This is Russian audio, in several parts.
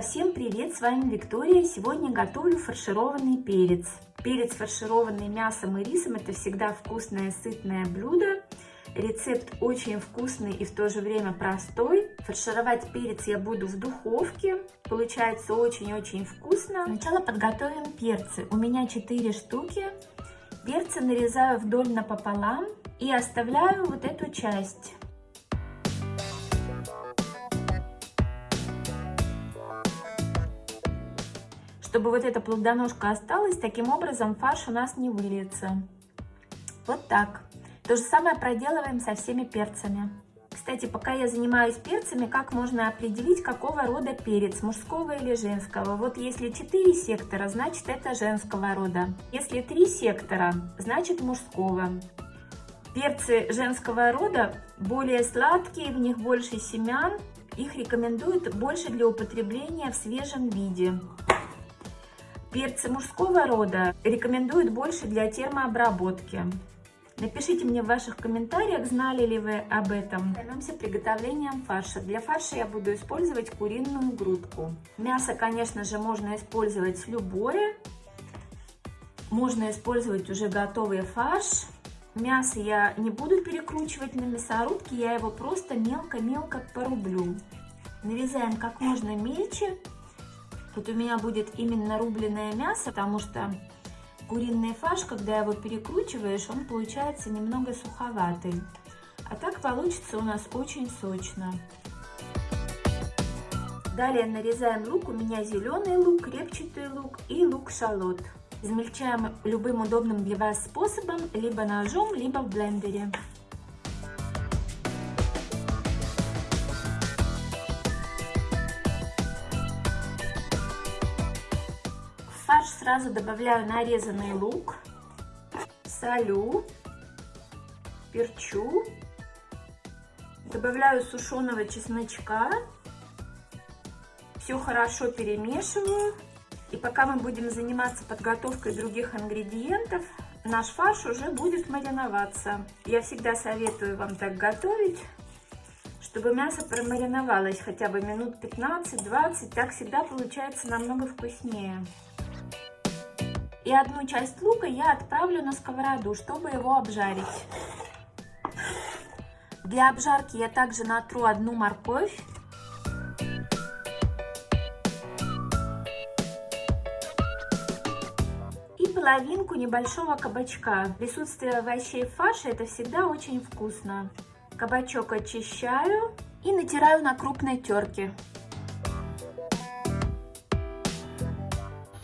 Всем привет! С вами Виктория. Сегодня готовлю фаршированный перец. Перец, фаршированный мясом и рисом, это всегда вкусное, сытное блюдо. Рецепт очень вкусный и в то же время простой. Фаршировать перец я буду в духовке. Получается очень-очень вкусно. Сначала подготовим перцы. У меня 4 штуки. Перцы нарезаю вдоль напополам и оставляю вот эту часть. Чтобы вот эта плодоножка осталась, таким образом фарш у нас не выльется. Вот так. То же самое проделываем со всеми перцами. Кстати, пока я занимаюсь перцами, как можно определить, какого рода перец, мужского или женского? Вот если 4 сектора, значит это женского рода. Если 3 сектора, значит мужского. Перцы женского рода более сладкие, в них больше семян. Их рекомендуют больше для употребления в свежем виде. Перцы мужского рода рекомендуют больше для термообработки. Напишите мне в ваших комментариях, знали ли вы об этом. Займемся приготовлением фарша. Для фарша я буду использовать куриную грудку. Мясо, конечно же, можно использовать любое. Можно использовать уже готовый фарш. Мясо я не буду перекручивать на мясорубке, я его просто мелко-мелко порублю. Нарезаем как можно мельче. Тут у меня будет именно рубленное мясо, потому что куриный фарш, когда его перекручиваешь, он получается немного суховатый. А так получится у нас очень сочно. Далее нарезаем лук. У меня зеленый лук, репчатый лук и лук-шалот. Измельчаем любым удобным для вас способом, либо ножом, либо в блендере. Сразу добавляю нарезанный лук, солю, перчу, добавляю сушеного чесночка, все хорошо перемешиваю. И пока мы будем заниматься подготовкой других ингредиентов, наш фарш уже будет мариноваться. Я всегда советую вам так готовить, чтобы мясо промариновалось хотя бы минут 15-20, так всегда получается намного вкуснее. И одну часть лука я отправлю на сковороду, чтобы его обжарить. Для обжарки я также натру одну морковь. И половинку небольшого кабачка. Присутствие овощей в фарше это всегда очень вкусно. Кабачок очищаю и натираю на крупной терке.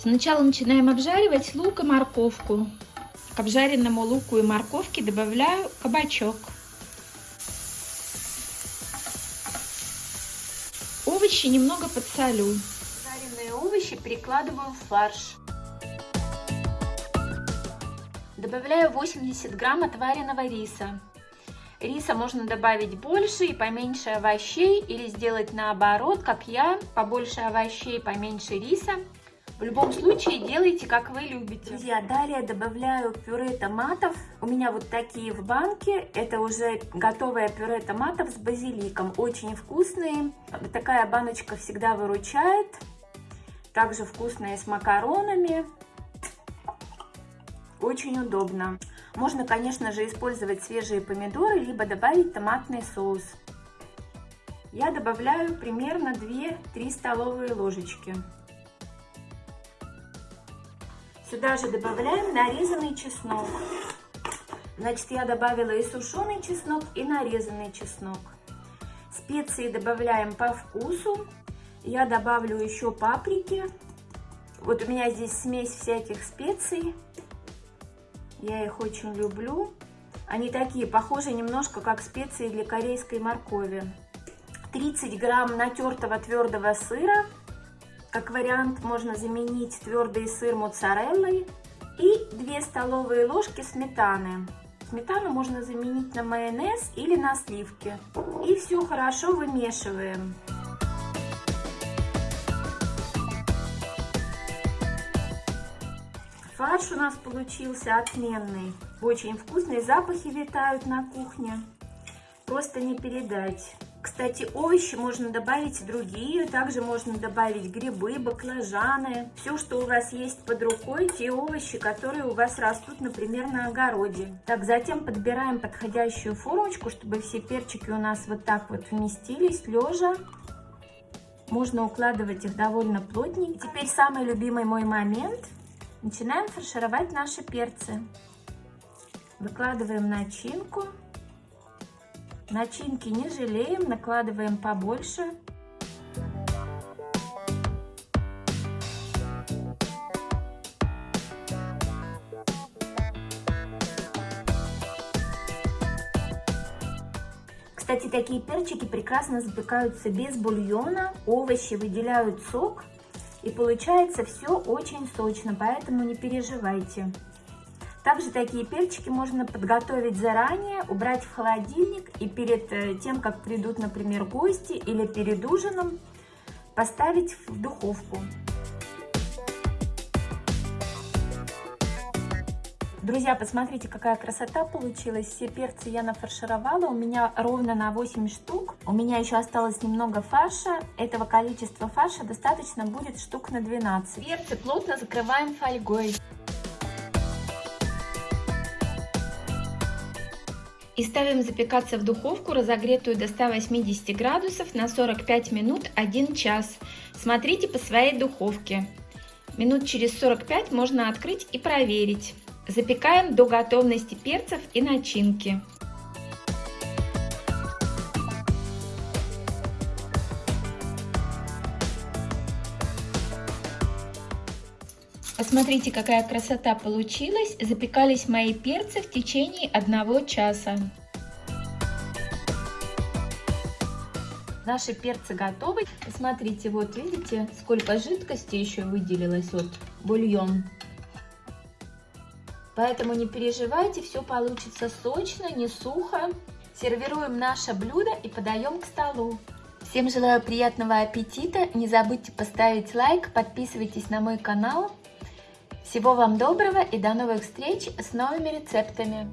Сначала начинаем обжаривать лук и морковку. К обжаренному луку и морковке добавляю кабачок. Овощи немного подсолю. Жареные овощи перекладываю в фарш. Добавляю 80 грамм отваренного риса. Риса можно добавить больше и поменьше овощей или сделать наоборот, как я, побольше овощей, поменьше риса. В любом случае делайте, как вы любите. Друзья, далее добавляю пюре томатов. У меня вот такие в банке. Это уже готовое пюре томатов с базиликом. Очень вкусные. Такая баночка всегда выручает. Также вкусные с макаронами. Очень удобно. Можно, конечно же, использовать свежие помидоры, либо добавить томатный соус. Я добавляю примерно 2-3 столовые ложечки. Сюда же добавляем нарезанный чеснок. Значит, я добавила и сушеный чеснок, и нарезанный чеснок. Специи добавляем по вкусу. Я добавлю еще паприки. Вот у меня здесь смесь всяких специй. Я их очень люблю. Они такие, похожи немножко как специи для корейской моркови. 30 грамм натертого твердого сыра. Как вариант можно заменить твердый сыр моцареллой и 2 столовые ложки сметаны. Сметану можно заменить на майонез или на сливки. И все хорошо вымешиваем. Фарш у нас получился отменный. Очень вкусные запахи витают на кухне. Просто не передать. Кстати, овощи можно добавить другие, также можно добавить грибы, баклажаны, все, что у вас есть под рукой, те овощи, которые у вас растут, например, на огороде. Так, затем подбираем подходящую формочку, чтобы все перчики у нас вот так вот вместились, лежа. Можно укладывать их довольно плотненько. Теперь самый любимый мой момент. Начинаем фаршировать наши перцы. Выкладываем начинку. Начинки не жалеем, накладываем побольше. Кстати, такие перчики прекрасно запекаются без бульона, овощи выделяют сок, и получается все очень сочно, поэтому не переживайте. Также такие перчики можно подготовить заранее, убрать в холодильник и перед э, тем, как придут, например, гости или перед ужином, поставить в духовку. Друзья, посмотрите, какая красота получилась. Все перцы я нафаршировала. У меня ровно на 8 штук. У меня еще осталось немного фарша. Этого количества фарша достаточно будет штук на 12. Перцы плотно закрываем фольгой. И ставим запекаться в духовку, разогретую до 180 градусов на 45 минут 1 час. Смотрите по своей духовке. Минут через 45 можно открыть и проверить. Запекаем до готовности перцев и начинки. Посмотрите, какая красота получилась. Запекались мои перцы в течение одного часа. Наши перцы готовы. Смотрите, вот видите, сколько жидкости еще выделилось, вот бульон. Поэтому не переживайте, все получится сочно, не сухо. Сервируем наше блюдо и подаем к столу. Всем желаю приятного аппетита. Не забудьте поставить лайк, подписывайтесь на мой канал. Всего вам доброго и до новых встреч с новыми рецептами!